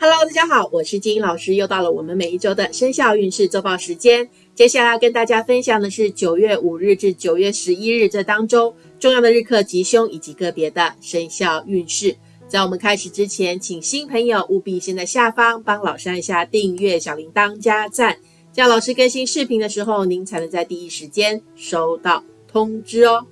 Hello，大家好，我是金英老师，又到了我们每一周的生肖运势周报时间。接下来要跟大家分享的是九月五日至九月十一日这当中重要的日课吉凶以及个别的生肖运势。在我们开始之前，请新朋友务必先在下方帮老师按下订阅、小铃铛、加赞，这样老师更新视频的时候，您才能在第一时间收到通知哦。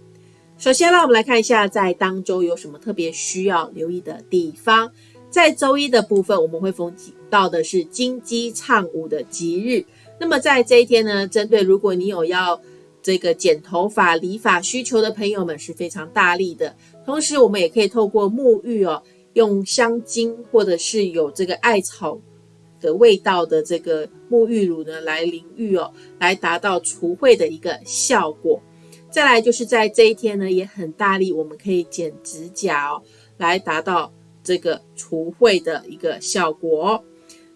首先呢，我们来看一下在当周有什么特别需要留意的地方。在周一的部分，我们会逢到的是金鸡唱舞的吉日。那么在这一天呢，针对如果你有要这个剪头发、理发需求的朋友们是非常大力的。同时，我们也可以透过沐浴哦，用香精或者是有这个艾草的味道的这个沐浴乳呢来淋浴哦，来达到除秽的一个效果。再来就是在这一天呢，也很大力，我们可以剪指甲哦，来达到。这个除秽的一个效果。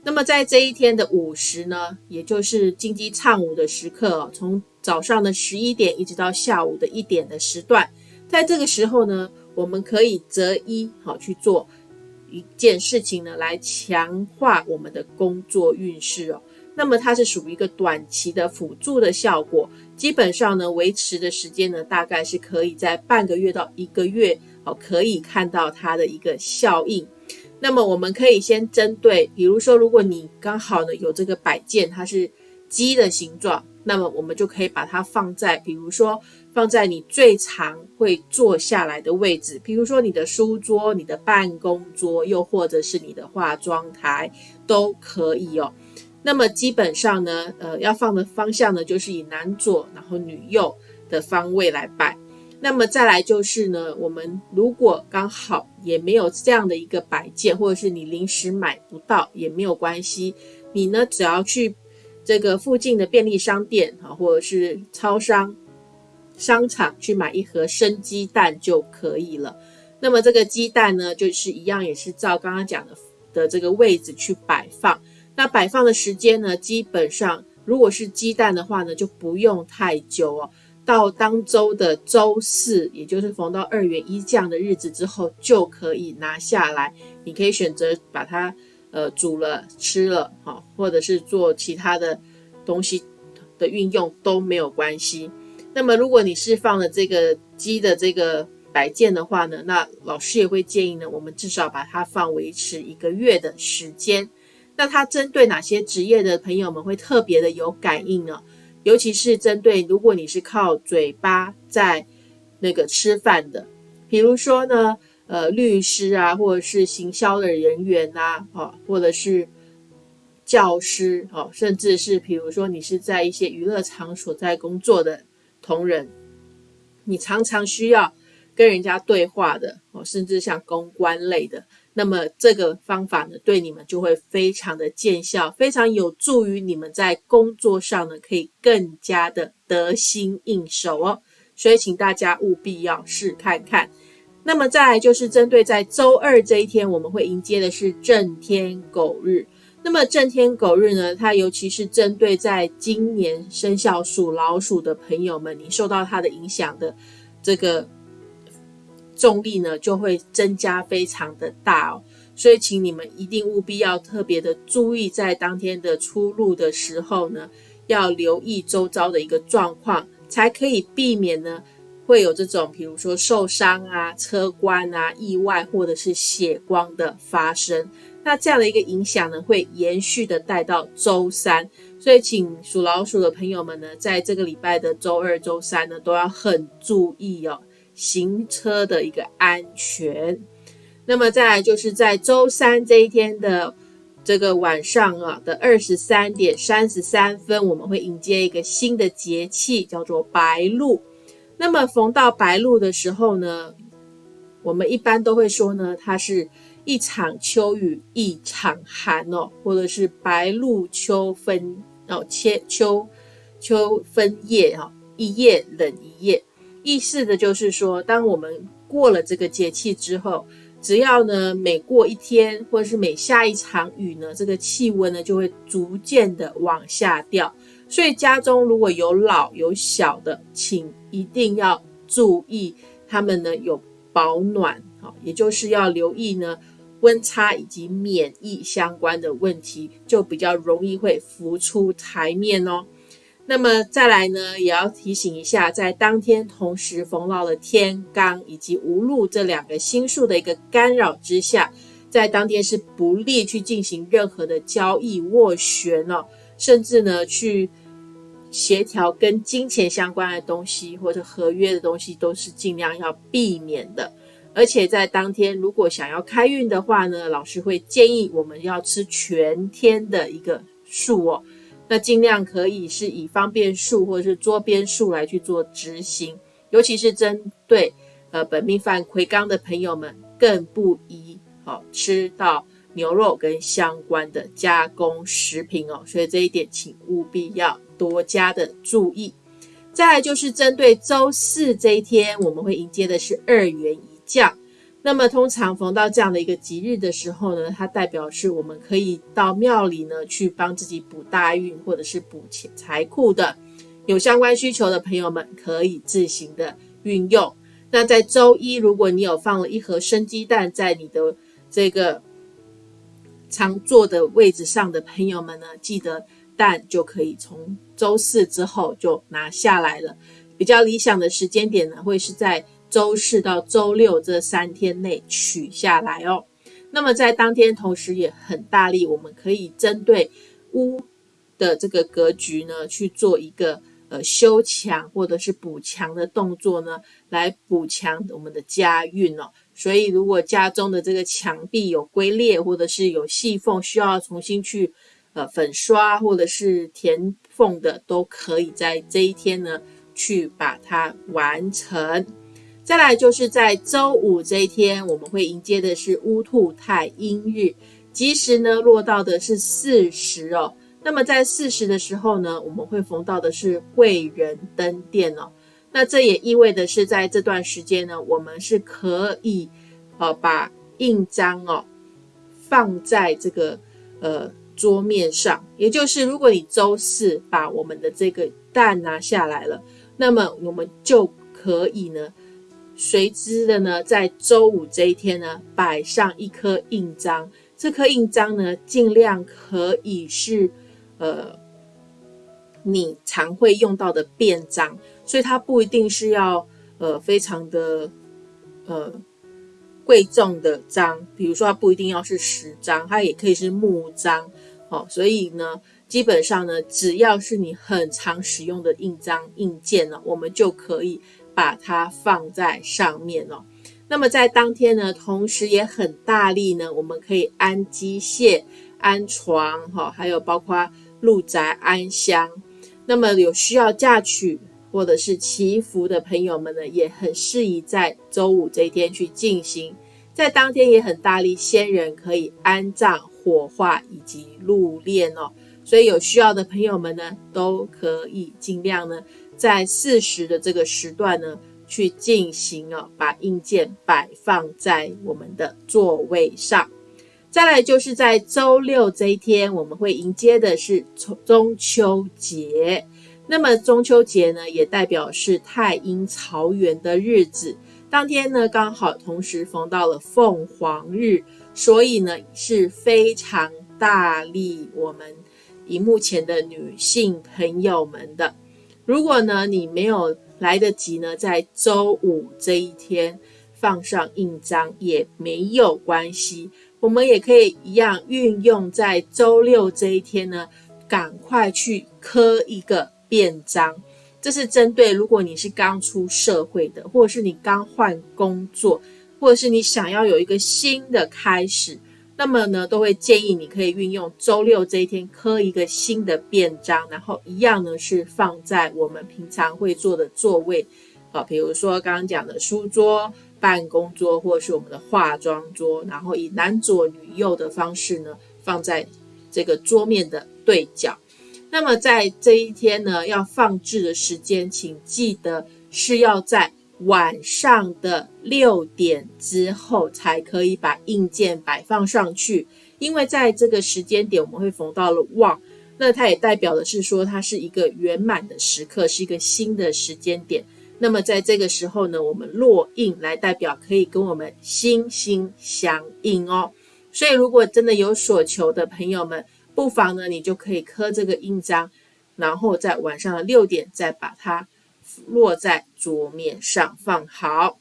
那么在这一天的午时呢，也就是金鸡唱舞的时刻，从早上的十一点一直到下午的一点的时段，在这个时候呢，我们可以择一好去做一件事情呢，来强化我们的工作运势哦。那么它是属于一个短期的辅助的效果，基本上呢，维持的时间呢，大概是可以在半个月到一个月。可以看到它的一个效应。那么我们可以先针对，比如说，如果你刚好呢有这个摆件，它是鸡的形状，那么我们就可以把它放在，比如说放在你最常会坐下来的位置，比如说你的书桌、你的办公桌，又或者是你的化妆台都可以哦。那么基本上呢，呃，要放的方向呢，就是以男左然后女右的方位来摆。那么再来就是呢，我们如果刚好也没有这样的一个摆件，或者是你临时买不到也没有关系，你呢只要去这个附近的便利商店啊，或者是超商、商场去买一盒生鸡蛋就可以了。那么这个鸡蛋呢，就是一样也是照刚刚讲的的这个位置去摆放。那摆放的时间呢，基本上如果是鸡蛋的话呢，就不用太久哦。到当周的周四，也就是逢到二月一这样的日子之后，就可以拿下来。你可以选择把它呃煮了吃了，哈，或者是做其他的东西的运用都没有关系。那么如果你是放了这个鸡的这个摆件的话呢，那老师也会建议呢，我们至少把它放维持一个月的时间。那它针对哪些职业的朋友们会特别的有感应呢？尤其是针对如果你是靠嘴巴在那个吃饭的，比如说呢，呃，律师啊，或者是行销的人员呐，哦，或者是教师，哦，甚至是比如说你是在一些娱乐场所在工作的同仁，你常常需要跟人家对话的，哦，甚至像公关类的。那么这个方法呢，对你们就会非常的见效，非常有助于你们在工作上呢，可以更加的得心应手哦。所以请大家务必要试看看。那么再来就是针对在周二这一天，我们会迎接的是正天狗日。那么正天狗日呢，它尤其是针对在今年生肖属老鼠的朋友们，你受到它的影响的这个。重力呢就会增加非常的大哦，所以请你们一定务必要特别的注意，在当天的出入的时候呢，要留意周遭的一个状况，才可以避免呢会有这种，比如说受伤啊、车关啊、意外或者是血光的发生。那这样的一个影响呢，会延续的带到周三，所以请属老鼠的朋友们呢，在这个礼拜的周二、周三呢，都要很注意哦。行车的一个安全，那么再来就是在周三这一天的这个晚上啊的二十三点三十三分，我们会迎接一个新的节气，叫做白露。那么逢到白露的时候呢，我们一般都会说呢，它是一场秋雨一场寒哦，或者是白露秋分哦，切秋秋分夜啊，一夜冷一夜。意思的就是说，当我们过了这个节气之后，只要呢每过一天，或者是每下一场雨呢，这个气温呢就会逐渐的往下掉。所以家中如果有老有小的，请一定要注意他们呢有保暖，好，也就是要留意呢温差以及免疫相关的问题，就比较容易会浮出台面哦。那么再来呢，也要提醒一下，在当天同时逢到了天罡以及无禄这两个星数的一个干扰之下，在当天是不利去进行任何的交易斡旋哦，甚至呢去协调跟金钱相关的东西或者合约的东西，都是尽量要避免的。而且在当天如果想要开运的话呢，老师会建议我们要吃全天的一个素哦。那尽量可以是以方便数或者是桌边数来去做执行，尤其是针对呃本命犯魁罡的朋友们，更不宜好吃到牛肉跟相关的加工食品哦。所以这一点请务必要多加的注意。再来就是针对周四这一天，我们会迎接的是二元一降。那么通常逢到这样的一个吉日的时候呢，它代表是我们可以到庙里呢去帮自己补大运，或者是补钱财库的。有相关需求的朋友们可以自行的运用。那在周一，如果你有放了一盒生鸡蛋在你的这个常坐的位置上的朋友们呢，记得蛋就可以从周四之后就拿下来了。比较理想的时间点呢，会是在。周四到周六这三天内取下来哦。那么在当天，同时也很大力，我们可以针对屋的这个格局呢，去做一个呃修墙或者是补墙的动作呢，来补强我们的家运哦。所以，如果家中的这个墙壁有龟裂或者是有细缝，需要重新去呃粉刷或者是填缝的，都可以在这一天呢去把它完成。再来就是在周五这一天，我们会迎接的是乌兔太阴日，吉时呢落到的是巳时哦。那么在巳时的时候呢，我们会逢到的是贵人登殿哦。那这也意味的是，在这段时间呢，我们是可以呃把印章哦放在这个呃桌面上，也就是如果你周四把我们的这个蛋拿下来了，那么我们就可以呢。随之的呢，在周五这一天呢，摆上一颗印章。这颗印章呢，尽量可以是，呃，你常会用到的便章，所以它不一定是要，呃，非常的，呃，贵重的章。比如说，它不一定要是十张，它也可以是木章。哦，所以呢，基本上呢，只要是你很常使用的印章、印件呢，我们就可以。把它放在上面哦。那么在当天呢，同时也很大力呢，我们可以安机械、安床，哈，还有包括入宅安香。那么有需要嫁娶或者是祈福的朋友们呢，也很适宜在周五这一天去进行。在当天也很大力，先人可以安葬、火化以及入殓哦。所以有需要的朋友们呢，都可以尽量呢。在四十的这个时段呢，去进行哦，把硬件摆放在我们的座位上。再来就是在周六这一天，我们会迎接的是中中秋节。那么中秋节呢，也代表是太阴曹元的日子。当天呢，刚好同时逢到了凤凰日，所以呢是非常大利我们荧幕前的女性朋友们的。如果呢，你没有来得及呢，在周五这一天放上印章也没有关系，我们也可以一样运用在周六这一天呢，赶快去刻一个便章。这是针对如果你是刚出社会的，或者是你刚换工作，或者是你想要有一个新的开始。那么呢，都会建议你可以运用周六这一天刻一个新的便章，然后一样呢是放在我们平常会坐的座位，啊，比如说刚刚讲的书桌、办公桌，或者是我们的化妆桌，然后以男左女右的方式呢放在这个桌面的对角。那么在这一天呢，要放置的时间，请记得是要在。晚上的六点之后才可以把硬件摆放上去，因为在这个时间点我们会逢到了旺，那它也代表的是说它是一个圆满的时刻，是一个新的时间点。那么在这个时候呢，我们落印来代表可以跟我们心心相印哦。所以如果真的有所求的朋友们，不妨呢，你就可以刻这个印章，然后在晚上的六点再把它落在桌面上放好。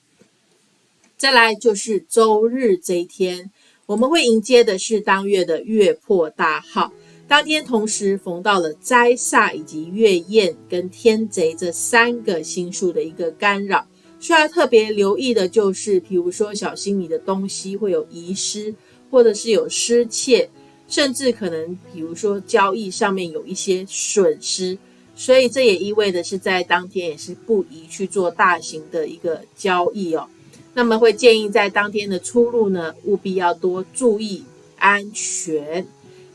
再来就是周日这一天，我们会迎接的是当月的月破大号。当天同时逢到了灾煞以及月宴跟天贼这三个星数的一个干扰，需要特别留意的就是，比如说小心你的东西会有遗失，或者是有失窃，甚至可能比如说交易上面有一些损失，所以这也意味着是在当天也是不宜去做大型的一个交易哦。那么会建议在当天的出入呢，务必要多注意安全。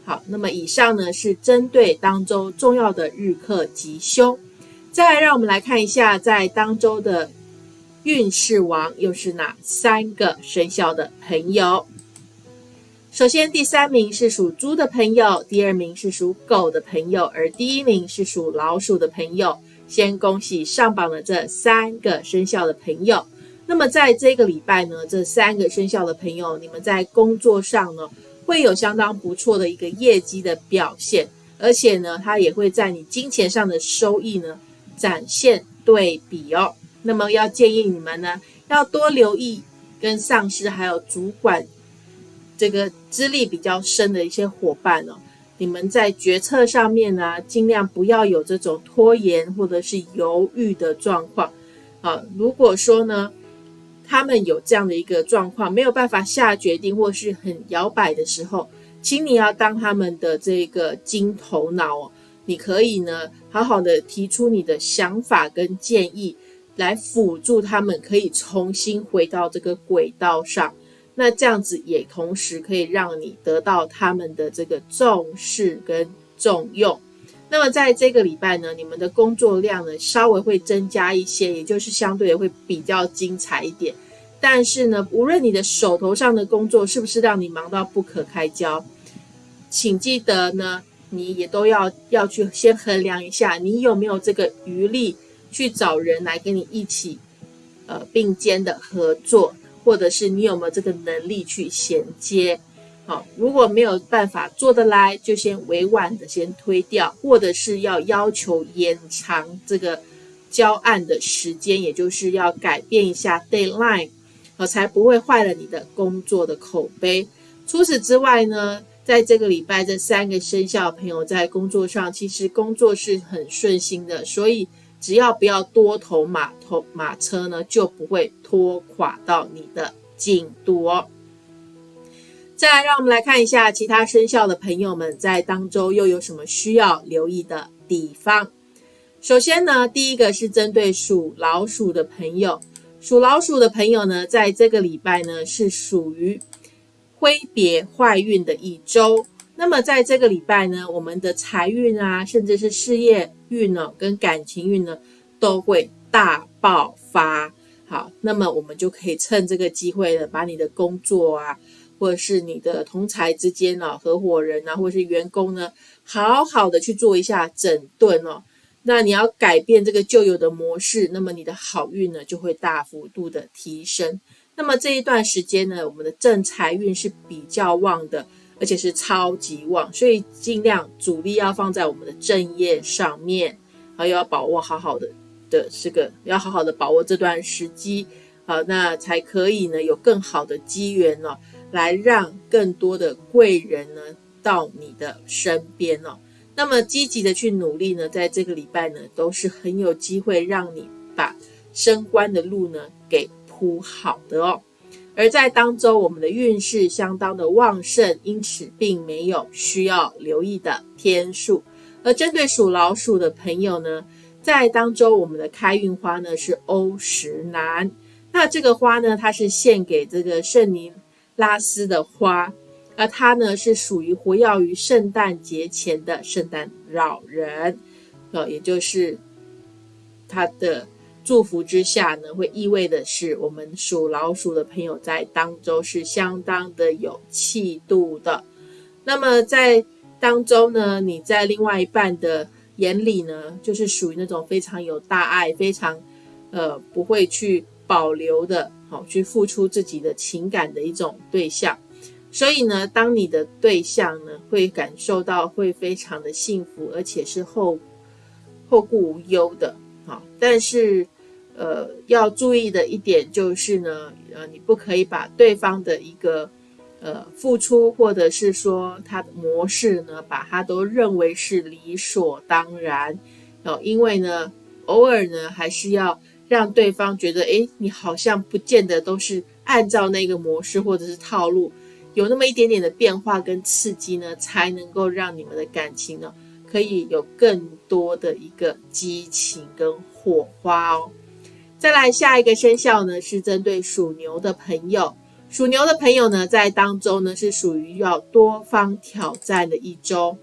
好，那么以上呢是针对当周重要的日课吉凶。再来，让我们来看一下在当周的运势王又是哪三个生肖的朋友。首先，第三名是属猪的朋友，第二名是属狗的朋友，而第一名是属老鼠的朋友。先恭喜上榜的这三个生肖的朋友。那么在这个礼拜呢，这三个生肖的朋友，你们在工作上呢会有相当不错的一个业绩的表现，而且呢，它也会在你金钱上的收益呢展现对比哦。那么要建议你们呢，要多留意跟上司还有主管这个资历比较深的一些伙伴哦，你们在决策上面呢，尽量不要有这种拖延或者是犹豫的状况啊。如果说呢，他们有这样的一个状况，没有办法下决定或是很摇摆的时候，请你要当他们的这个金头脑哦。你可以呢，好好的提出你的想法跟建议，来辅助他们可以重新回到这个轨道上。那这样子也同时可以让你得到他们的这个重视跟重用。那么在这个礼拜呢，你们的工作量呢稍微会增加一些，也就是相对会比较精彩一点。但是呢，无论你的手头上的工作是不是让你忙到不可开交，请记得呢，你也都要要去先衡量一下，你有没有这个余力去找人来跟你一起呃并肩的合作，或者是你有没有这个能力去衔接。好，如果没有办法做得来，就先委婉的先推掉，或者是要要求延长这个交案的时间，也就是要改变一下 deadline，好，才不会坏了你的工作的口碑。除此之外呢，在这个礼拜，这三个生肖朋友在工作上其实工作是很顺心的，所以只要不要多头马头马车呢，就不会拖垮到你的进度哦。再来，让我们来看一下其他生肖的朋友们在当周又有什么需要留意的地方。首先呢，第一个是针对属老鼠的朋友，属老鼠的朋友呢，在这个礼拜呢是属于挥别坏运的一周。那么在这个礼拜呢，我们的财运啊，甚至是事业运呢，跟感情运呢，都会大爆发。好，那么我们就可以趁这个机会呢，把你的工作啊。或者是你的同才之间呢，合伙人啊，或者是员工呢，好好的去做一下整顿哦。那你要改变这个旧有的模式，那么你的好运呢就会大幅度的提升。那么这一段时间呢，我们的正财运是比较旺的，而且是超级旺，所以尽量主力要放在我们的正业上面，还要把握好好的的这个，要好好的把握这段时机，好，那才可以呢有更好的机缘哦。来让更多的贵人呢到你的身边哦，那么积极的去努力呢，在这个礼拜呢都是很有机会让你把升官的路呢给铺好的哦。而在当周我们的运势相当的旺盛，因此并没有需要留意的天数。而针对属老鼠的朋友呢，在当周我们的开运花呢是欧石楠，那这个花呢它是献给这个圣尼。拉斯的花，而它呢是属于活跃于圣诞节前的圣诞老人，呃，也就是他的祝福之下呢，会意味的是我们属老鼠的朋友在当中是相当的有气度的。那么在当中呢，你在另外一半的眼里呢，就是属于那种非常有大爱、非常呃不会去保留的。好去付出自己的情感的一种对象，所以呢，当你的对象呢会感受到会非常的幸福，而且是后后顾无忧的，好，但是呃要注意的一点就是呢，呃你不可以把对方的一个呃付出或者是说他的模式呢，把他都认为是理所当然哦，因为呢偶尔呢还是要让对方觉得，诶，你好像不见得都是按照那个模式或者是套路。有那么一点点的变化跟刺激呢，才能够让你们的感情呢，可以有更多的一个激情跟火花哦。再来下一个生肖呢，是针对属牛的朋友。属牛的朋友呢，在当中呢是属于要多方挑战的一周，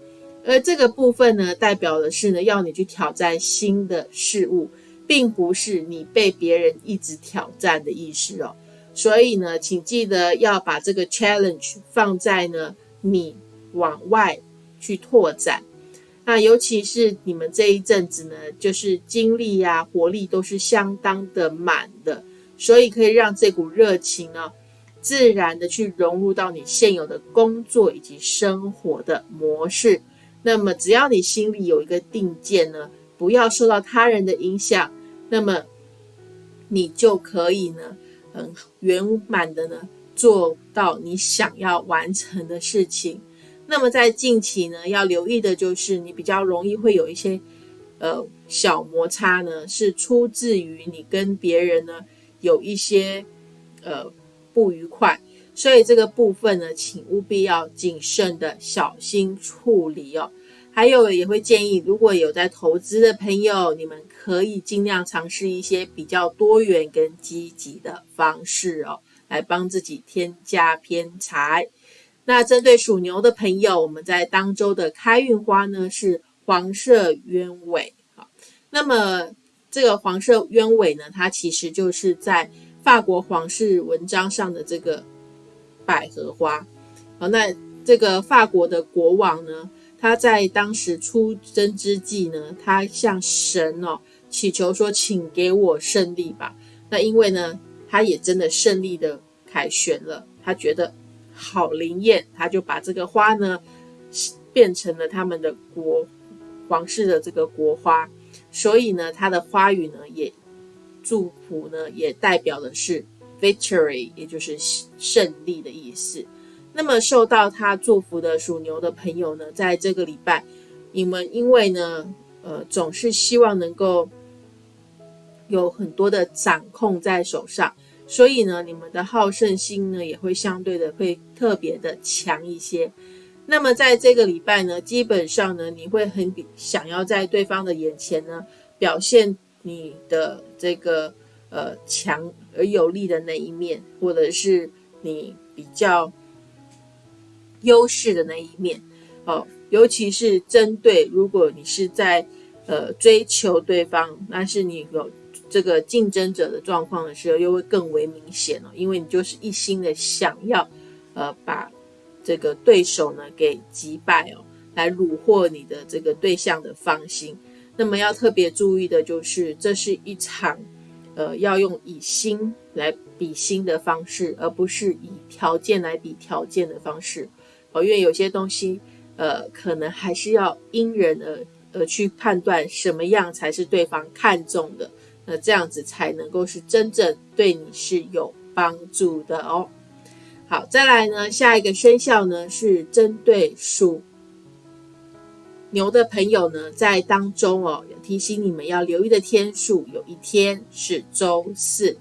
而这个部分呢，代表的是呢，要你去挑战新的事物，并不是你被别人一直挑战的意思哦。所以呢，请记得要把这个 challenge 放在呢你往外去拓展。那尤其是你们这一阵子呢，就是精力呀、活力都是相当的满的，所以可以让这股热情呢，自然的去融入到你现有的工作以及生活的模式。那么只要你心里有一个定见呢，不要受到他人的影响，那么你就可以呢。很圆满的呢，做到你想要完成的事情。那么在近期呢，要留意的就是你比较容易会有一些呃小摩擦呢，是出自于你跟别人呢有一些呃不愉快，所以这个部分呢，请务必要谨慎的小心处理哦。还有也会建议，如果有在投资的朋友，你们可以尽量尝试一些比较多元跟积极的方式哦，来帮自己添加偏财。那针对属牛的朋友，我们在当周的开运花呢是黄色鸢尾好，那么这个黄色鸢尾呢，它其实就是在法国皇室文章上的这个百合花。好，那这个法国的国王呢？他在当时出征之际呢，他向神哦祈求说：“请给我胜利吧。”那因为呢，他也真的胜利的凯旋了，他觉得好灵验，他就把这个花呢变成了他们的国皇室的这个国花，所以呢，它的花语呢也祝福呢也代表的是 victory，也就是胜利的意思。那么受到他祝福的属牛的朋友呢，在这个礼拜，你们因为呢，呃，总是希望能够有很多的掌控在手上，所以呢，你们的好胜心呢，也会相对的会特别的强一些。那么在这个礼拜呢，基本上呢，你会很想要在对方的眼前呢，表现你的这个呃强而有力的那一面，或者是你比较。优势的那一面，哦，尤其是针对如果你是在呃追求对方，那是你有这个竞争者的状况的时候，又会更为明显哦，因为你就是一心的想要呃把这个对手呢给击败哦，来虏获你的这个对象的芳心。那么要特别注意的就是，这是一场呃要用以心来比心的方式，而不是以条件来比条件的方式。哦，因为有些东西，呃，可能还是要因人而而去判断什么样才是对方看重的，那这样子才能够是真正对你是有帮助的哦。好，再来呢，下一个生肖呢是针对属牛的朋友呢，在当中哦，提醒你们要留意的天数，有一天是周四。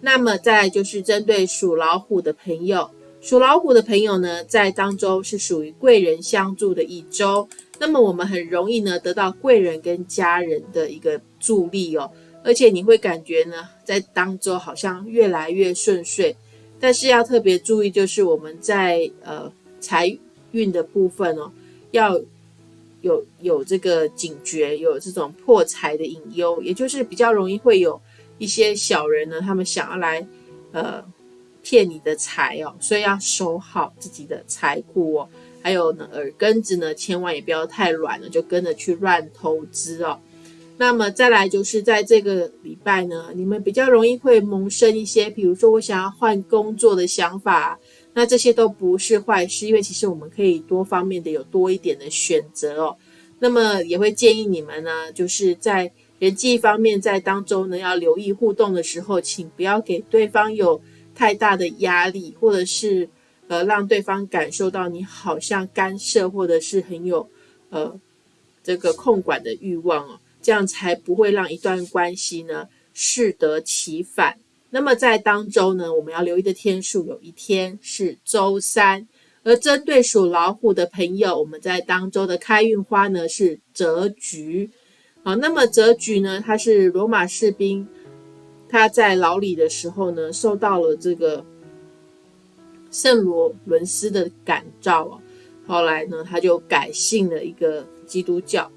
那么再来就是针对属老虎的朋友。属老虎的朋友呢，在当中是属于贵人相助的一周，那么我们很容易呢得到贵人跟家人的一个助力哦，而且你会感觉呢，在当周好像越来越顺遂，但是要特别注意，就是我们在呃财运的部分哦，要有有这个警觉，有这种破财的隐忧，也就是比较容易会有一些小人呢，他们想要来呃。骗你的财哦，所以要守好自己的财库哦。还有呢，耳根子呢，千万也不要太软了，就跟着去乱投资哦。那么再来就是在这个礼拜呢，你们比较容易会萌生一些，比如说我想要换工作的想法。那这些都不是坏事，因为其实我们可以多方面的有多一点的选择哦。那么也会建议你们呢，就是在人际方面，在当中呢要留意互动的时候，请不要给对方有太大的压力，或者是呃让对方感受到你好像干涉，或者是很有呃这个控管的欲望哦，这样才不会让一段关系呢适得其反。那么在当周呢，我们要留意的天数有一天是周三，而针对属老虎的朋友，我们在当周的开运花呢是折菊。好，那么折菊呢，它是罗马士兵他在牢里的时候呢，受到了这个圣罗伦斯的感召啊，后来呢，他就改信了一个基督教，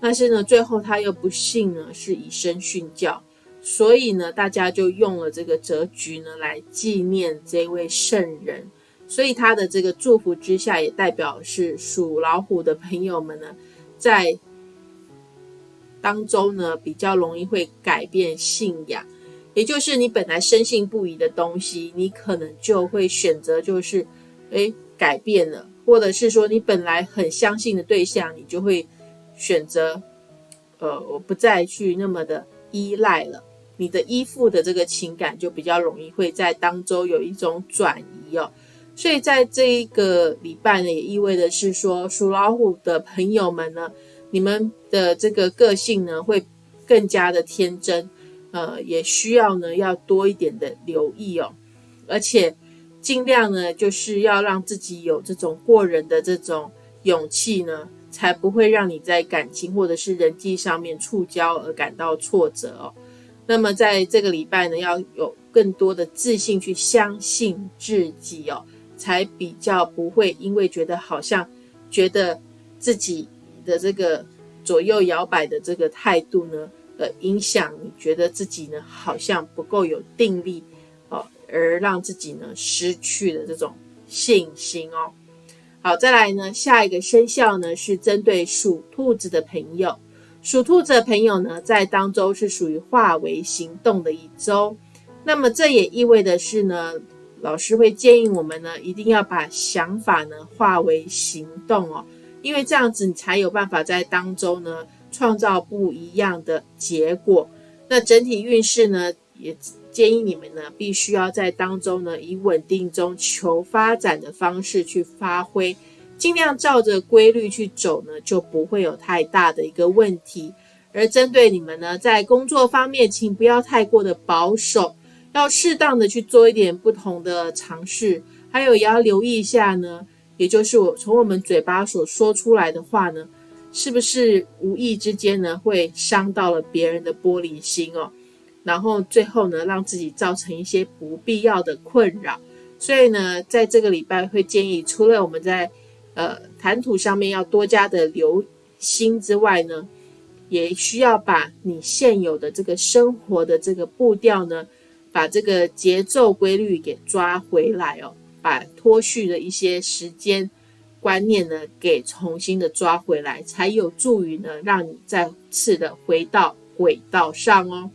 但是呢，最后他又不幸呢是以身殉教。所以呢，大家就用了这个折菊呢来纪念这位圣人。所以他的这个祝福之下，也代表是属老虎的朋友们呢，在当中呢比较容易会改变信仰，也就是你本来深信不疑的东西，你可能就会选择就是诶改变了，或者是说你本来很相信的对象，你就会选择呃我不再去那么的依赖了。你的依附的这个情感就比较容易会在当中有一种转移哦，所以在这一个礼拜呢，也意味的是说属老虎的朋友们呢，你们的这个个性呢会更加的天真，呃，也需要呢要多一点的留意哦，而且尽量呢就是要让自己有这种过人的这种勇气呢，才不会让你在感情或者是人际上面触礁而感到挫折哦。那么在这个礼拜呢，要有更多的自信去相信自己哦，才比较不会因为觉得好像觉得自己的这个左右摇摆的这个态度呢，呃，影响你觉得自己呢好像不够有定力哦，而让自己呢失去了这种信心哦。好，再来呢，下一个生肖呢是针对属兔子的朋友。属兔子的朋友呢，在当周是属于化为行动的一周，那么这也意味的是呢，老师会建议我们呢，一定要把想法呢化为行动哦，因为这样子你才有办法在当周呢创造不一样的结果。那整体运势呢，也建议你们呢，必须要在当中呢，以稳定中求发展的方式去发挥。尽量照着规律去走呢，就不会有太大的一个问题。而针对你们呢，在工作方面，请不要太过的保守，要适当的去做一点不同的尝试。还有也要留意一下呢，也就是我从我们嘴巴所说出来的话呢，是不是无意之间呢，会伤到了别人的玻璃心哦？然后最后呢，让自己造成一些不必要的困扰。所以呢，在这个礼拜会建议，除了我们在呃，谈吐上面要多加的留心之外呢，也需要把你现有的这个生活的这个步调呢，把这个节奏规律给抓回来哦，把脱序的一些时间观念呢，给重新的抓回来，才有助于呢，让你再次的回到轨道上哦。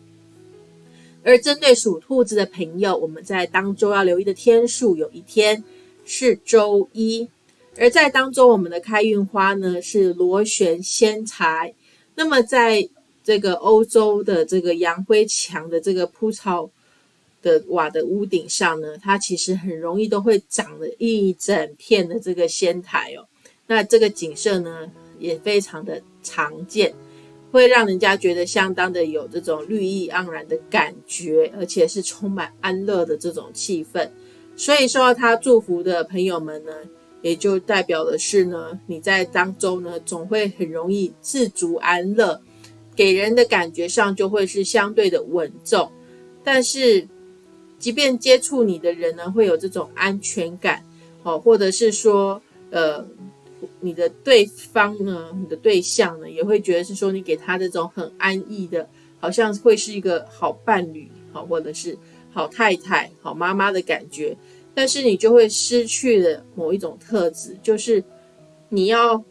而针对属兔子的朋友，我们在当周要留意的天数，有一天是周一。而在当中，我们的开运花呢是螺旋仙材。那么，在这个欧洲的这个洋灰墙的这个铺草的瓦的屋顶上呢，它其实很容易都会长了一整片的这个仙台哦。那这个景色呢也非常的常见，会让人家觉得相当的有这种绿意盎然的感觉，而且是充满安乐的这种气氛。所以受到他祝福的朋友们呢。也就代表的是呢，你在当中呢，总会很容易自足安乐，给人的感觉上就会是相对的稳重。但是，即便接触你的人呢，会有这种安全感，哦，或者是说，呃，你的对方呢，你的对象呢，也会觉得是说你给他这种很安逸的，好像会是一个好伴侣，好，或者是好太太、好妈妈的感觉。但是你就会失去了某一种特质，就是你要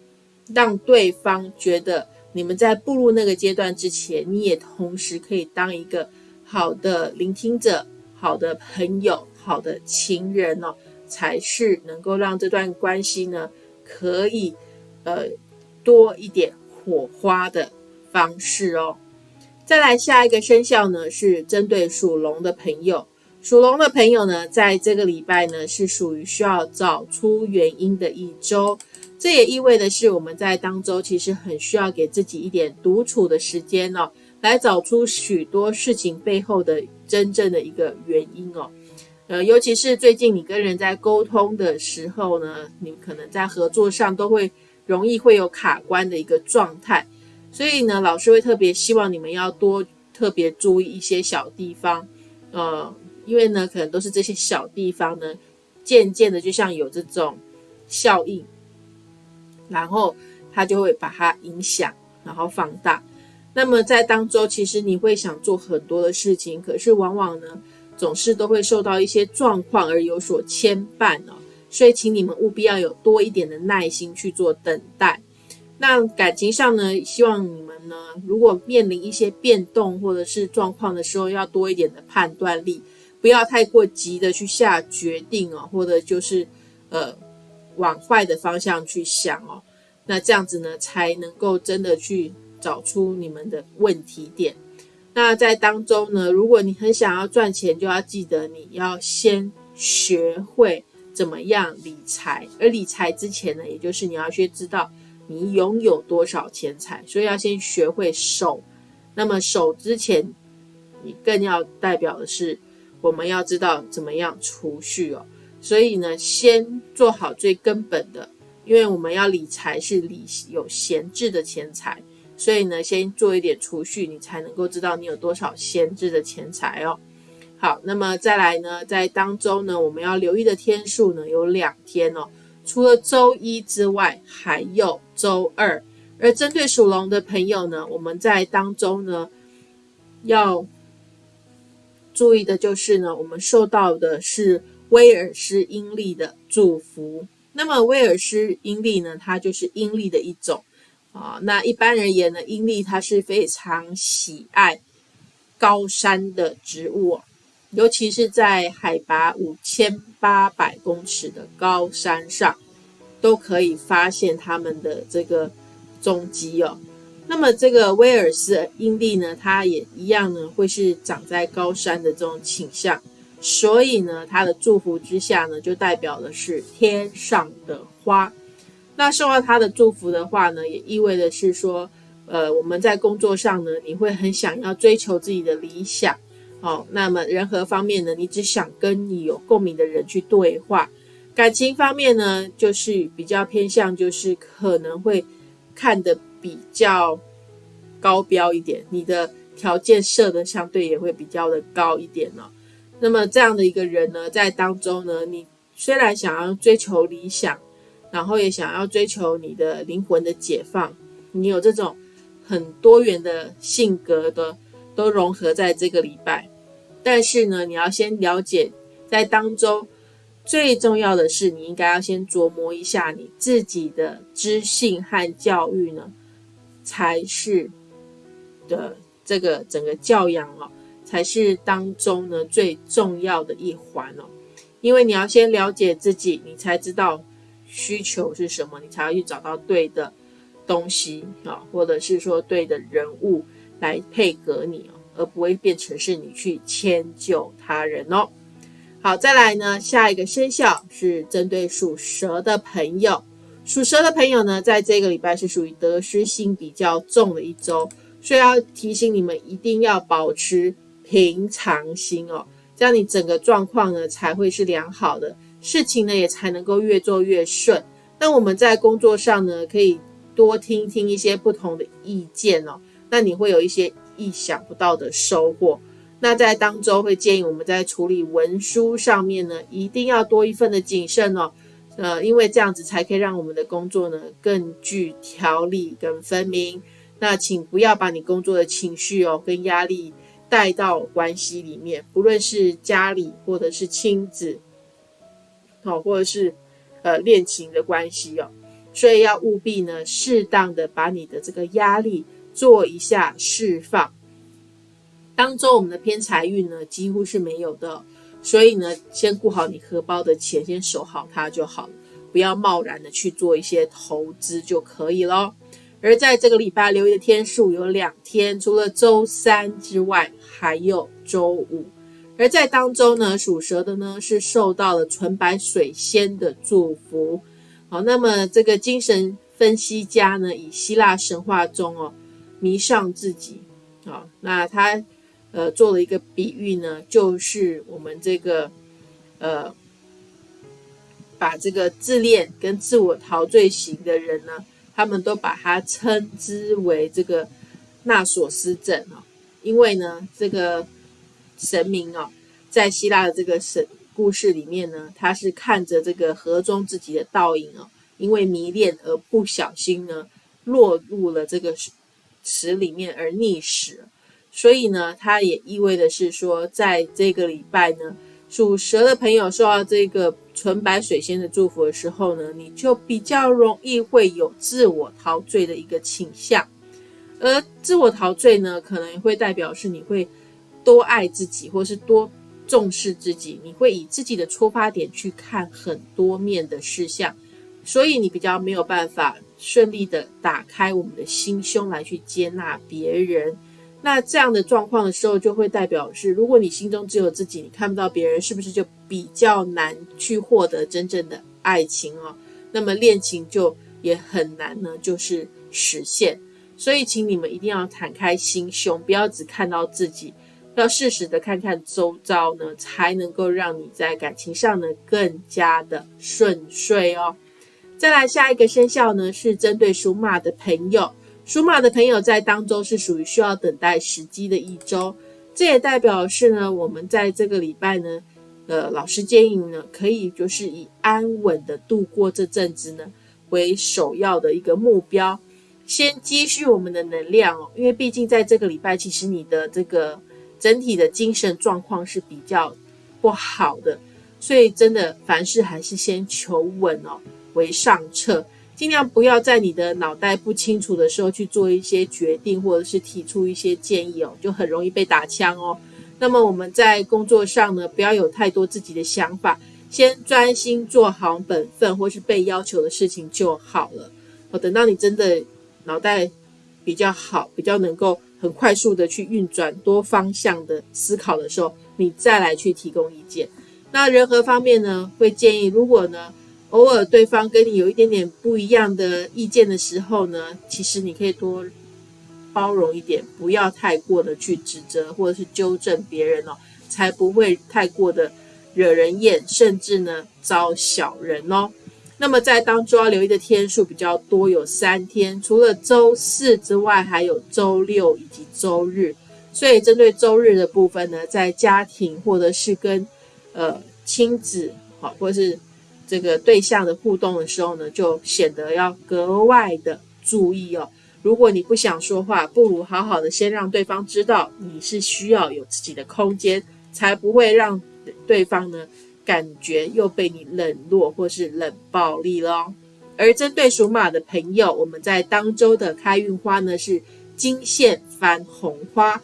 让对方觉得你们在步入那个阶段之前，你也同时可以当一个好的聆听者、好的朋友、好的情人哦，才是能够让这段关系呢可以呃多一点火花的方式哦。再来下一个生肖呢，是针对属龙的朋友。属龙的朋友呢，在这个礼拜呢，是属于需要找出原因的一周。这也意味的是，我们在当周其实很需要给自己一点独处的时间哦，来找出许多事情背后的真正的一个原因哦。呃，尤其是最近你跟人在沟通的时候呢，你可能在合作上都会容易会有卡关的一个状态。所以呢，老师会特别希望你们要多特别注意一些小地方，呃，因为呢，可能都是这些小地方呢，渐渐的就像有这种效应，然后它就会把它影响，然后放大。那么在当中，其实你会想做很多的事情，可是往往呢，总是都会受到一些状况而有所牵绊哦。所以，请你们务必要有多一点的耐心去做等待。那感情上呢，希望你们呢，如果面临一些变动或者是状况的时候，要多一点的判断力，不要太过急的去下决定哦，或者就是呃往坏的方向去想哦。那这样子呢，才能够真的去找出你们的问题点。那在当中呢，如果你很想要赚钱，就要记得你要先学会怎么样理财，而理财之前呢，也就是你要去知道。你拥有多少钱财，所以要先学会守。那么守之前，你更要代表的是，我们要知道怎么样储蓄哦。所以呢，先做好最根本的，因为我们要理财是理有闲置的钱财，所以呢，先做一点储蓄，你才能够知道你有多少闲置的钱财哦。好，那么再来呢，在当中呢，我们要留意的天数呢有两天哦。除了周一之外，还有周二。而针对属龙的朋友呢，我们在当中呢要注意的就是呢，我们受到的是威尔斯阴历的祝福。那么威尔斯阴历呢，它就是阴历的一种啊。那一般而言呢，阴历它是非常喜爱高山的植物。尤其是在海拔五千八百公尺的高山上，都可以发现它们的这个踪迹哦。那么这个威尔斯阴历呢，它也一样呢，会是长在高山的这种倾向，所以呢，它的祝福之下呢，就代表的是天上的花。那受到他的祝福的话呢，也意味的是说，呃，我们在工作上呢，你会很想要追求自己的理想。哦，那么人和方面呢，你只想跟你有共鸣的人去对话；感情方面呢，就是比较偏向，就是可能会看得比较高标一点，你的条件设的相对也会比较的高一点呢。那么这样的一个人呢，在当中呢，你虽然想要追求理想，然后也想要追求你的灵魂的解放，你有这种很多元的性格的，都融合在这个礼拜。但是呢，你要先了解，在当中最重要的是，你应该要先琢磨一下你自己的知性和教育呢，才是的这个整个教养哦，才是当中呢最重要的一环哦。因为你要先了解自己，你才知道需求是什么，你才要去找到对的东西啊，或者是说对的人物来配合你哦。而不会变成是你去迁就他人哦。好，再来呢，下一个生肖是针对属蛇的朋友。属蛇的朋友呢，在这个礼拜是属于得失心比较重的一周，所以要提醒你们一定要保持平常心哦，这样你整个状况呢才会是良好的，事情呢也才能够越做越顺。那我们在工作上呢，可以多听听一些不同的意见哦，那你会有一些。意想不到的收获。那在当周会建议我们在处理文书上面呢，一定要多一份的谨慎哦。呃，因为这样子才可以让我们的工作呢更具条理跟分明。那请不要把你工作的情绪哦跟压力带到关系里面，不论是家里或者是亲子，好，或者是呃恋情的关系哦。所以要务必呢，适当的把你的这个压力。做一下释放，当中我们的偏财运呢几乎是没有的，所以呢，先顾好你荷包的钱，先守好它就好了，不要贸然的去做一些投资就可以咯。而在这个礼拜留意的天数有两天，除了周三之外，还有周五。而在当中呢，属蛇的呢是受到了纯白水仙的祝福。好，那么这个精神分析家呢，以希腊神话中哦迷上自己啊，那他呃做了一个比喻呢，就是我们这个呃把这个自恋跟自我陶醉型的人呢。他们都把它称之为这个纳索斯症哦，因为呢，这个神明哦，在希腊的这个神故事里面呢，他是看着这个河中自己的倒影哦，因为迷恋而不小心呢，落入了这个池里面而溺死，所以呢，它也意味的是说，在这个礼拜呢。属蛇的朋友受到这个纯白水仙的祝福的时候呢，你就比较容易会有自我陶醉的一个倾向，而自我陶醉呢，可能会代表是你会多爱自己，或是多重视自己，你会以自己的出发点去看很多面的事项，所以你比较没有办法顺利的打开我们的心胸来去接纳别人。那这样的状况的时候，就会代表是，如果你心中只有自己，你看不到别人，是不是就比较难去获得真正的爱情哦？那么恋情就也很难呢，就是实现。所以，请你们一定要坦开心胸，不要只看到自己，要适时的看看周遭呢，才能够让你在感情上呢更加的顺遂哦。再来下一个生肖呢，是针对属马的朋友。属马的朋友在当中是属于需要等待时机的一周，这也代表是呢，我们在这个礼拜呢，呃，老师建议呢，可以就是以安稳的度过这阵子呢为首要的一个目标，先积蓄我们的能量哦，因为毕竟在这个礼拜，其实你的这个整体的精神状况是比较不好的，所以真的凡事还是先求稳哦为上策。尽量不要在你的脑袋不清楚的时候去做一些决定，或者是提出一些建议哦，就很容易被打枪哦。那么我们在工作上呢，不要有太多自己的想法，先专心做好本分或是被要求的事情就好了。哦，等到你真的脑袋比较好，比较能够很快速的去运转多方向的思考的时候，你再来去提供意见。那人和方面呢，会建议如果呢。偶尔对方跟你有一点点不一样的意见的时候呢，其实你可以多包容一点，不要太过的去指责或者是纠正别人哦，才不会太过的惹人厌，甚至呢招小人哦。那么在当中要留意的天数比较多，有三天，除了周四之外，还有周六以及周日。所以针对周日的部分呢，在家庭或者是跟呃亲子好，或是这个对象的互动的时候呢，就显得要格外的注意哦。如果你不想说话，不如好好的先让对方知道你是需要有自己的空间，才不会让对方呢感觉又被你冷落或是冷暴力了。而针对属马的朋友，我们在当周的开运花呢是金线番红花。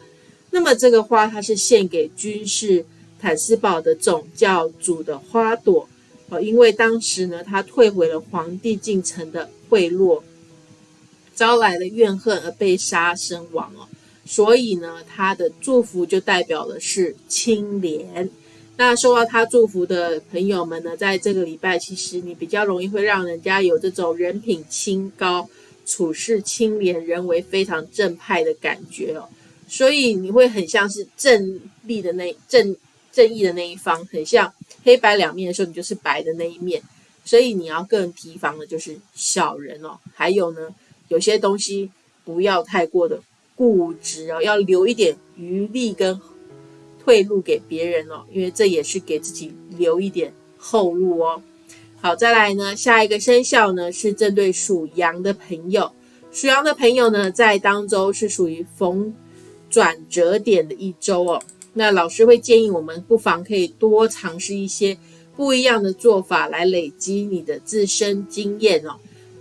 那么这个花它是献给君士坦斯堡的总教主的花朵。哦，因为当时呢，他退回了皇帝进城的贿赂，招来了怨恨而被杀身亡哦，所以呢，他的祝福就代表的是清廉。那受到他祝福的朋友们呢，在这个礼拜，其实你比较容易会让人家有这种人品清高、处事清廉、人为非常正派的感觉哦，所以你会很像是正立的那正。正义的那一方很像黑白两面的时候，你就是白的那一面，所以你要更提防的就是小人哦。还有呢，有些东西不要太过的固执哦，要留一点余力跟贿赂给别人哦，因为这也是给自己留一点后路哦。好，再来呢，下一个生肖呢是针对属羊的朋友，属羊的朋友呢在当周是属于逢转折点的一周哦。那老师会建议我们不妨可以多尝试一些不一样的做法，来累积你的自身经验哦。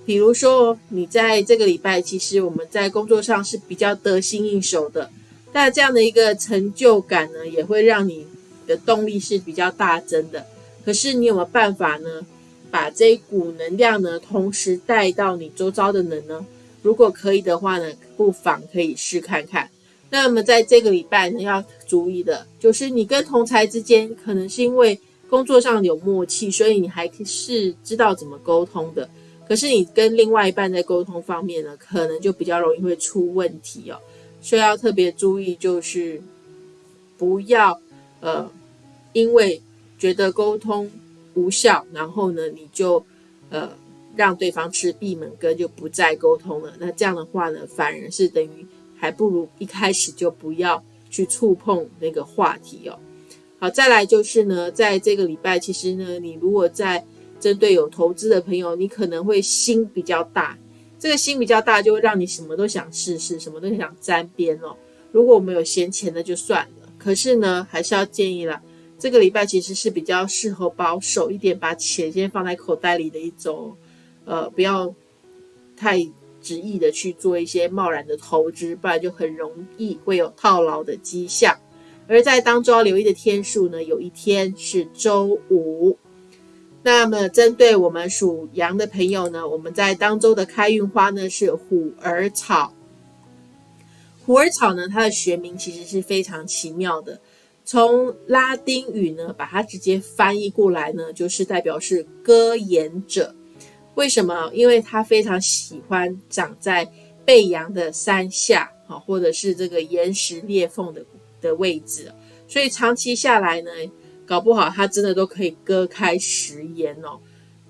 比如说，你在这个礼拜，其实我们在工作上是比较得心应手的，那这样的一个成就感呢，也会让你的动力是比较大增的。可是你有没有办法呢？把这一股能量呢，同时带到你周遭的人呢？如果可以的话呢，不妨可以试看看。那么在这个礼拜呢，要注意的就是你跟同才之间，可能是因为工作上有默契，所以你还是知道怎么沟通的。可是你跟另外一半在沟通方面呢，可能就比较容易会出问题哦。所以要特别注意，就是不要呃，因为觉得沟通无效，然后呢，你就呃让对方吃闭门羹，就不再沟通了。那这样的话呢，反而是等于还不如一开始就不要去触碰那个话题哦。好，再来就是呢，在这个礼拜，其实呢，你如果在针对有投资的朋友，你可能会心比较大。这个心比较大，就会让你什么都想试试，什么都想沾边哦。如果我们有闲钱的就算了，可是呢，还是要建议了。这个礼拜其实是比较适合保守一点，把钱先放在口袋里的一种，呃，不要太执意的去做一些贸然的投资，不然就很容易会有套牢的迹象。而在当中要留意的天数呢，有一天是周五。那么，针对我们属羊的朋友呢，我们在当周的开运花呢是虎耳草。虎耳草呢，它的学名其实是非常奇妙的，从拉丁语呢把它直接翻译过来呢，就是代表是歌言者。为什么？因为它非常喜欢长在背阳的山下，啊，或者是这个岩石裂缝的的位置，所以长期下来呢。搞不好他真的都可以割开食言哦，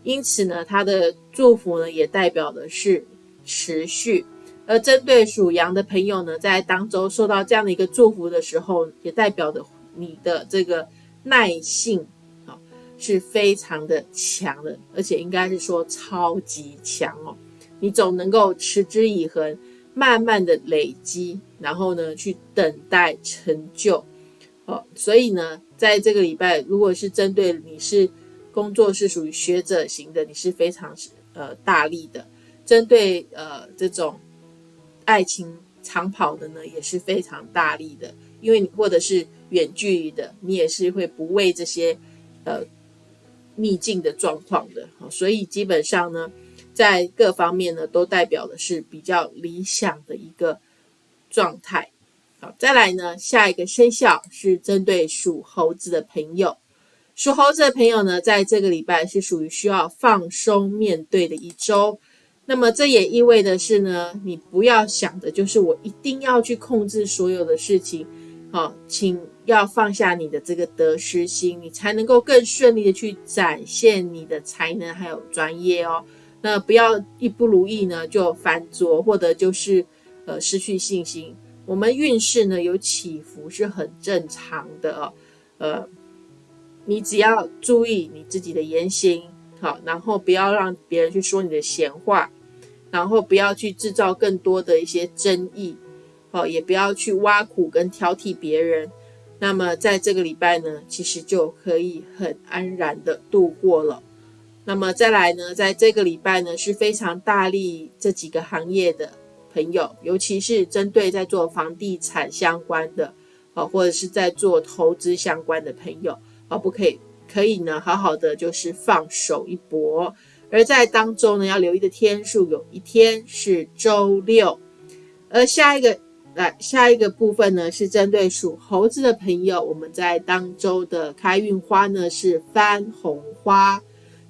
因此呢，他的祝福呢也代表的是持续。而针对属羊的朋友呢，在当周受到这样的一个祝福的时候，也代表的你的这个耐性啊是非常的强的，而且应该是说超级强哦。你总能够持之以恒，慢慢的累积，然后呢去等待成就。哦，所以呢。在这个礼拜，如果是针对你是工作是属于学者型的，你是非常呃大力的；针对呃这种爱情长跑的呢，也是非常大力的。因为你或者是远距离的，你也是会不畏这些呃逆境的状况的。所以基本上呢，在各方面呢，都代表的是比较理想的一个状态。好，再来呢，下一个生肖是针对属猴子的朋友。属猴子的朋友呢，在这个礼拜是属于需要放松面对的一周。那么这也意味的是呢，你不要想的就是我一定要去控制所有的事情。好，请要放下你的这个得失心，你才能够更顺利的去展现你的才能还有专业哦。那不要一不如意呢就翻桌，或者就是呃失去信心。我们运势呢有起伏是很正常的哦，呃，你只要注意你自己的言行，好，然后不要让别人去说你的闲话，然后不要去制造更多的一些争议，好，也不要去挖苦跟挑剔别人。那么在这个礼拜呢，其实就可以很安然的度过了。那么再来呢，在这个礼拜呢是非常大力这几个行业的。朋友，尤其是针对在做房地产相关的，啊，或者是在做投资相关的朋友，啊，不可以，可以呢，好好的就是放手一搏。而在当中呢，要留意的天数，有一天是周六。而下一个，来下一个部分呢，是针对属猴子的朋友，我们在当周的开运花呢是番红花。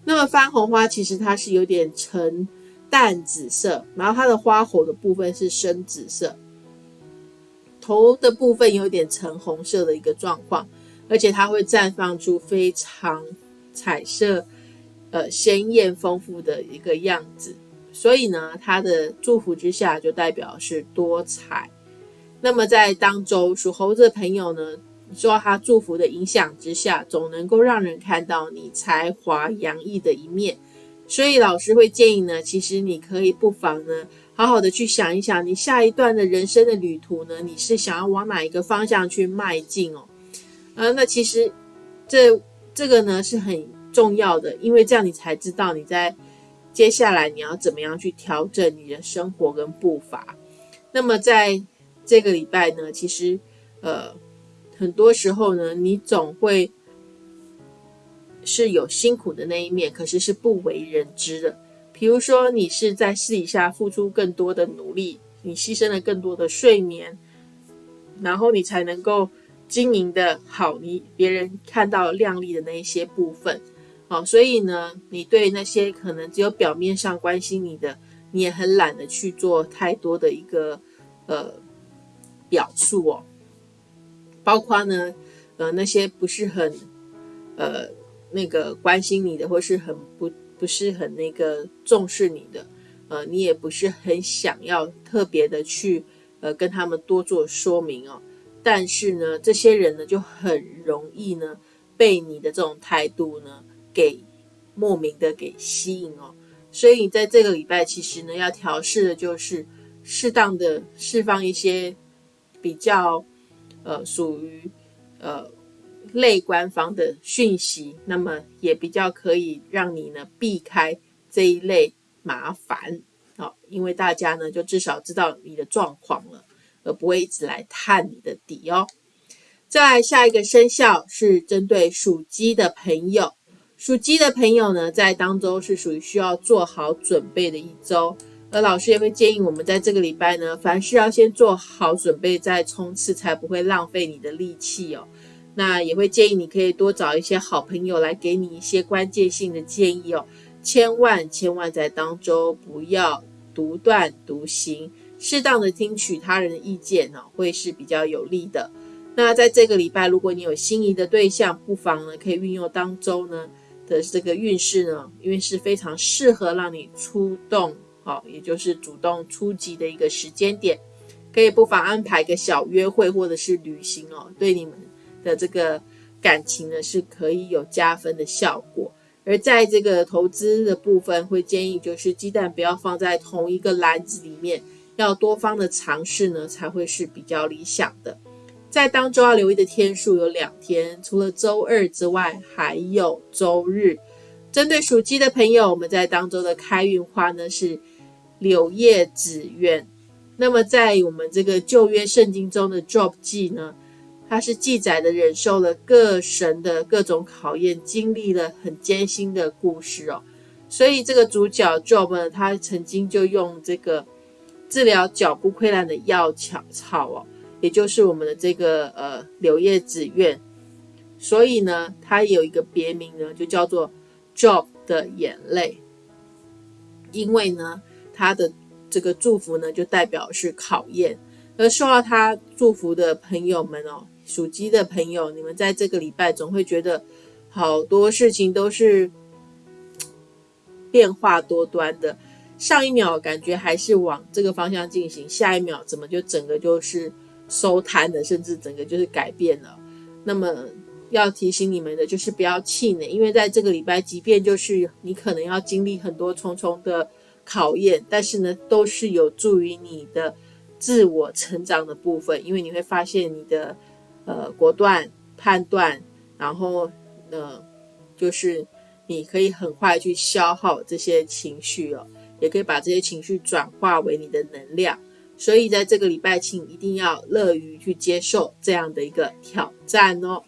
那么番红花其实它是有点沉。淡紫色，然后它的花火的部分是深紫色，头的部分有点橙红色的一个状况，而且它会绽放出非常彩色、呃鲜艳丰富的一个样子。所以呢，它的祝福之下就代表是多彩。那么在当周属猴子的朋友呢，受到他祝福的影响之下，总能够让人看到你才华洋溢的一面。所以老师会建议呢，其实你可以不妨呢，好好的去想一想，你下一段的人生的旅途呢，你是想要往哪一个方向去迈进哦？呃，那其实这这个呢是很重要的，因为这样你才知道你在接下来你要怎么样去调整你的生活跟步伐。那么在这个礼拜呢，其实呃很多时候呢，你总会是有辛苦的那一面，可是是不为人知的。比如说，你是在私底下付出更多的努力，你牺牲了更多的睡眠，然后你才能够经营的好，你别人看到亮丽的那一些部分。好，所以呢，你对那些可能只有表面上关心你的，你也很懒得去做太多的一个呃表述哦。包括呢，呃，那些不是很呃那个关心你的，或是很不不是很那个重视你的，呃，你也不是很想要特别的去呃跟他们多做说明哦。但是呢，这些人呢就很容易呢被你的这种态度呢。给莫名的给吸引哦，所以你在这个礼拜其实呢要调试的就是适当的释放一些比较呃属于呃类官方的讯息，那么也比较可以让你呢避开这一类麻烦哦，因为大家呢就至少知道你的状况了，而不会一直来探你的底哦。再来下一个生肖是针对属鸡的朋友。属鸡的朋友呢，在当周是属于需要做好准备的一周，而老师也会建议我们在这个礼拜呢，凡事要先做好准备再冲刺，才不会浪费你的力气哦。那也会建议你可以多找一些好朋友来给你一些关键性的建议哦。千万千万在当周不要独断独行，适当的听取他人的意见哦，会是比较有利的。那在这个礼拜，如果你有心仪的对象，不妨呢可以运用当周呢。的这个运势呢，因为是非常适合让你出动，好，也就是主动出击的一个时间点，可以不妨安排个小约会或者是旅行哦，对你们的这个感情呢是可以有加分的效果。而在这个投资的部分，会建议就是鸡蛋不要放在同一个篮子里面，要多方的尝试呢，才会是比较理想的。在当周要留意的天数有两天，除了周二之外，还有周日。针对属鸡的朋友，我们在当周的开运花呢是柳叶紫苑。那么在我们这个旧约圣经中的 Job 记呢，它是记载的忍受了各神的各种考验，经历了很艰辛的故事哦。所以这个主角 Job 呢，他曾经就用这个治疗脚部溃烂的药草草哦。也就是我们的这个呃柳叶紫苑，所以呢，它有一个别名呢，就叫做 Job 的眼泪，因为呢，他的这个祝福呢，就代表是考验，而受到他祝福的朋友们哦，属鸡的朋友，你们在这个礼拜总会觉得好多事情都是变化多端的，上一秒感觉还是往这个方向进行，下一秒怎么就整个就是。收摊的，甚至整个就是改变了。那么要提醒你们的，就是不要气馁，因为在这个礼拜，即便就是你可能要经历很多重重的考验，但是呢，都是有助于你的自我成长的部分。因为你会发现你的呃果断判断，然后呃就是你可以很快去消耗这些情绪哦，也可以把这些情绪转化为你的能量。所以在这个礼拜，请一定要乐于去接受这样的一个挑战哦。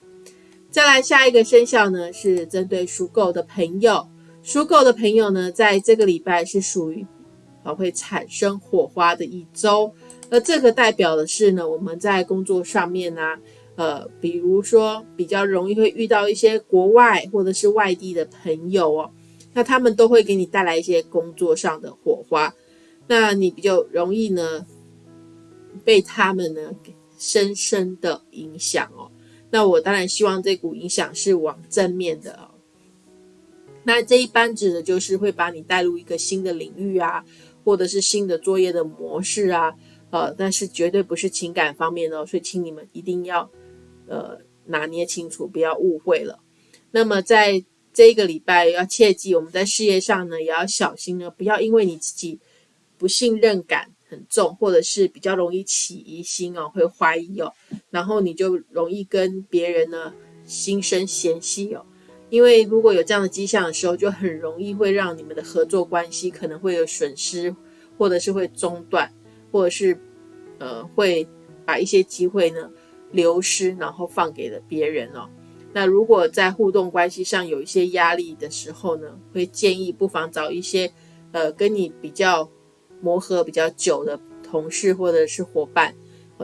再来下一个生肖呢，是针对属狗的朋友。属狗的朋友呢，在这个礼拜是属于啊会产生火花的一周。而这个代表的是呢，我们在工作上面呢，呃，比如说比较容易会遇到一些国外或者是外地的朋友哦，那他们都会给你带来一些工作上的火花，那你比较容易呢。被他们呢深深的影响哦，那我当然希望这股影响是往正面的哦。那这一般指的就是会把你带入一个新的领域啊，或者是新的作业的模式啊，呃，但是绝对不是情感方面的，所以请你们一定要呃拿捏清楚，不要误会了。那么在这一个礼拜要切记，我们在事业上呢也要小心呢，不要因为你自己不信任感。很重，或者是比较容易起疑心哦，会怀疑哦，然后你就容易跟别人呢心生嫌隙哦。因为如果有这样的迹象的时候，就很容易会让你们的合作关系可能会有损失，或者是会中断，或者是呃会把一些机会呢流失，然后放给了别人哦。那如果在互动关系上有一些压力的时候呢，会建议不妨找一些呃跟你比较磨合比较久的同事或者是伙伴，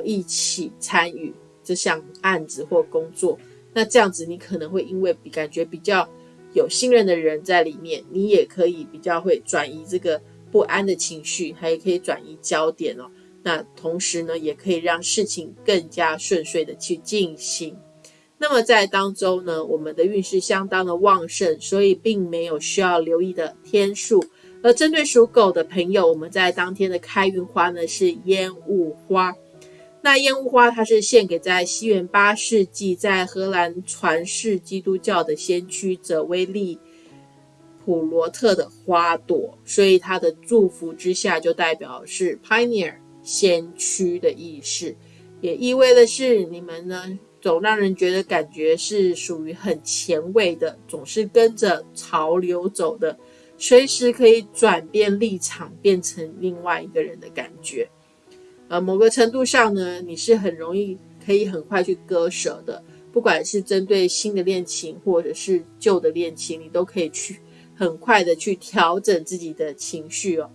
一起参与这项案子或工作。那这样子你可能会因为感觉比较有信任的人在里面，你也可以比较会转移这个不安的情绪，还可以转移焦点哦。那同时呢，也可以让事情更加顺遂的去进行。那么在当周呢，我们的运势相当的旺盛，所以并没有需要留意的天数。而针对属狗的朋友，我们在当天的开运花呢是烟雾花。那烟雾花它是献给在西元八世纪在荷兰传世基督教的先驱者威利普罗特的花朵，所以它的祝福之下就代表是 pioneer 先驱的意识，也意味的是你们呢。总让人觉得感觉是属于很前卫的，总是跟着潮流走的，随时可以转变立场，变成另外一个人的感觉。呃，某个程度上呢，你是很容易可以很快去割舍的，不管是针对新的恋情或者是旧的恋情，你都可以去很快的去调整自己的情绪哦。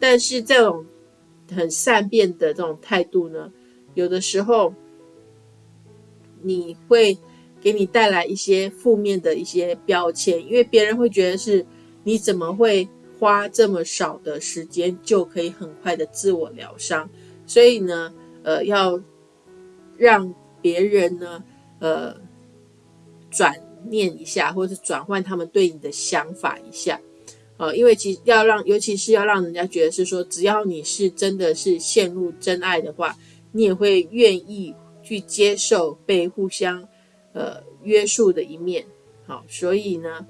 但是这种很善变的这种态度呢，有的时候。你会给你带来一些负面的一些标签，因为别人会觉得是你怎么会花这么少的时间就可以很快的自我疗伤，所以呢，呃，要让别人呢，呃，转念一下，或者是转换他们对你的想法一下，呃，因为其要让，尤其是要让人家觉得是说，只要你是真的是陷入真爱的话，你也会愿意。去接受被互相呃约束的一面，好，所以呢，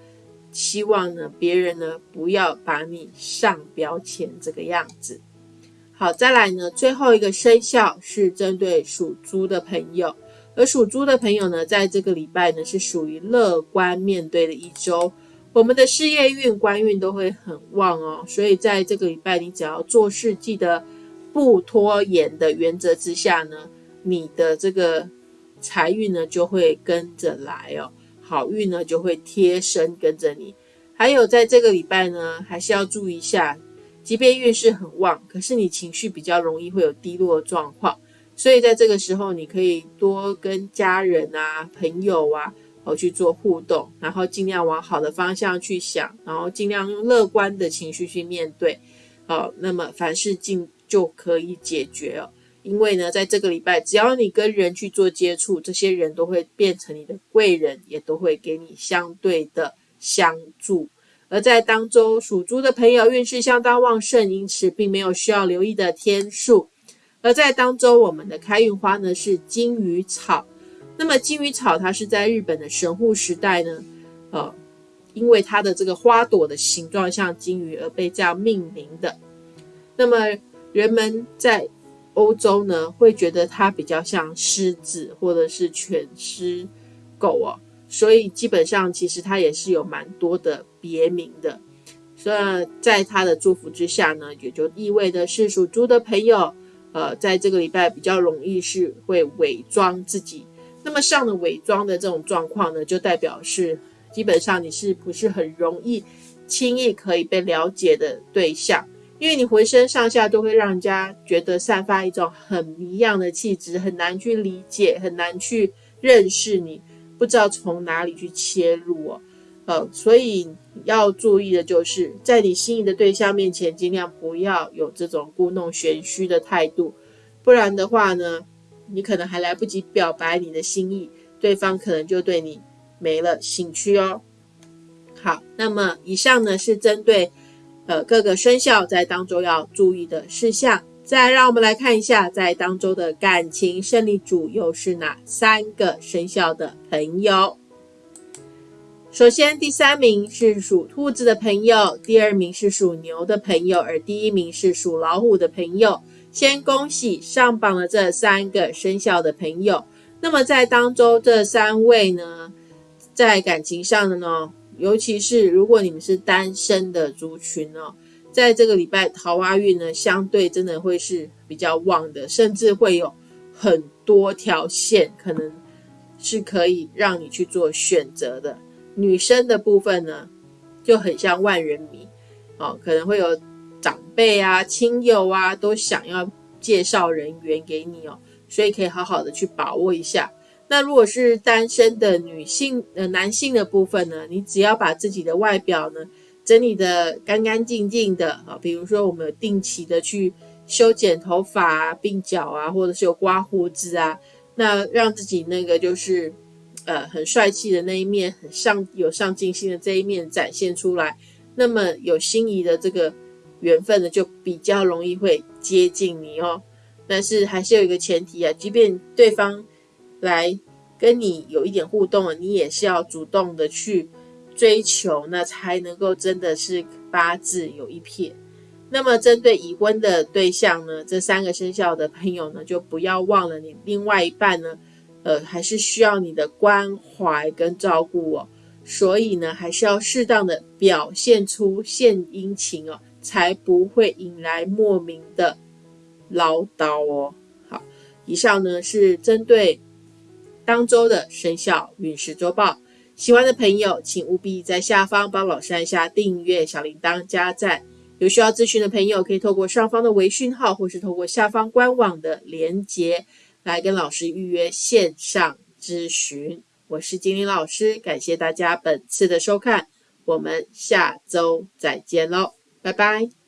希望呢别人呢不要把你上标签这个样子。好，再来呢，最后一个生肖是针对属猪的朋友，而属猪的朋友呢，在这个礼拜呢是属于乐观面对的一周，我们的事业运、官运都会很旺哦，所以在这个礼拜，你只要做事记得不拖延的原则之下呢。你的这个财运呢，就会跟着来哦，好运呢就会贴身跟着你。还有在这个礼拜呢，还是要注意一下，即便运势很旺，可是你情绪比较容易会有低落状况，所以在这个时候，你可以多跟家人啊、朋友啊，哦去做互动，然后尽量往好的方向去想，然后尽量用乐观的情绪去面对，哦，那么凡事尽就可以解决哦。因为呢，在这个礼拜，只要你跟人去做接触，这些人都会变成你的贵人，也都会给你相对的相助。而在当周属猪的朋友运势相当旺盛，因此并没有需要留意的天数。而在当周，我们的开运花呢是金鱼草。那么金鱼草它是在日本的神户时代呢，呃，因为它的这个花朵的形状像金鱼而被这样命名的。那么人们在欧洲呢，会觉得它比较像狮子或者是犬狮狗哦，所以基本上其实它也是有蛮多的别名的。所以在它的祝福之下呢，也就意味的是属猪的朋友，呃，在这个礼拜比较容易是会伪装自己。那么上了伪装的这种状况呢，就代表是基本上你是不是很容易轻易可以被了解的对象。因为你浑身上下都会让人家觉得散发一种很迷样的气质，很难去理解，很难去认识你，不知道从哪里去切入哦。呃，所以要注意的就是在你心仪的对象面前，尽量不要有这种故弄玄虚的态度，不然的话呢，你可能还来不及表白你的心意，对方可能就对你没了兴趣哦。好，那么以上呢是针对。呃，各个生肖在当中要注意的事项。再让我们来看一下，在当中的感情胜利组又是哪三个生肖的朋友？首先，第三名是属兔子的朋友，第二名是属牛的朋友，而第一名是属老虎的朋友。先恭喜上榜的这三个生肖的朋友。那么在当中这三位呢，在感情上的呢？尤其是如果你们是单身的族群哦，在这个礼拜桃花运呢，相对真的会是比较旺的，甚至会有很多条线，可能是可以让你去做选择的。女生的部分呢，就很像万人迷哦，可能会有长辈啊、亲友啊都想要介绍人员给你哦，所以可以好好的去把握一下。那如果是单身的女性呃男性的部分呢，你只要把自己的外表呢整理的干干净净的啊，比如说我们有定期的去修剪头发啊、鬓角啊，或者是有刮胡子啊，那让自己那个就是。呃，很帅气的那一面，很上有上进心的这一面展现出来，那么有心仪的这个缘分呢，就比较容易会接近你哦。但是还是有一个前提啊，即便对方来跟你有一点互动，你也是要主动的去追求，那才能够真的是八字有一撇。那么针对已婚的对象呢，这三个生肖的朋友呢，就不要忘了你另外一半呢。呃，还是需要你的关怀跟照顾哦，所以呢，还是要适当的表现出献殷勤哦，才不会引来莫名的唠叨哦。好，以上呢是针对当周的生肖运势周报，喜欢的朋友请务必在下方帮老师按下订阅、小铃铛、加赞。有需要咨询的朋友，可以透过上方的微讯号，或是透过下方官网的连接。来跟老师预约线上咨询，我是金玲老师，感谢大家本次的收看，我们下周再见喽，拜拜。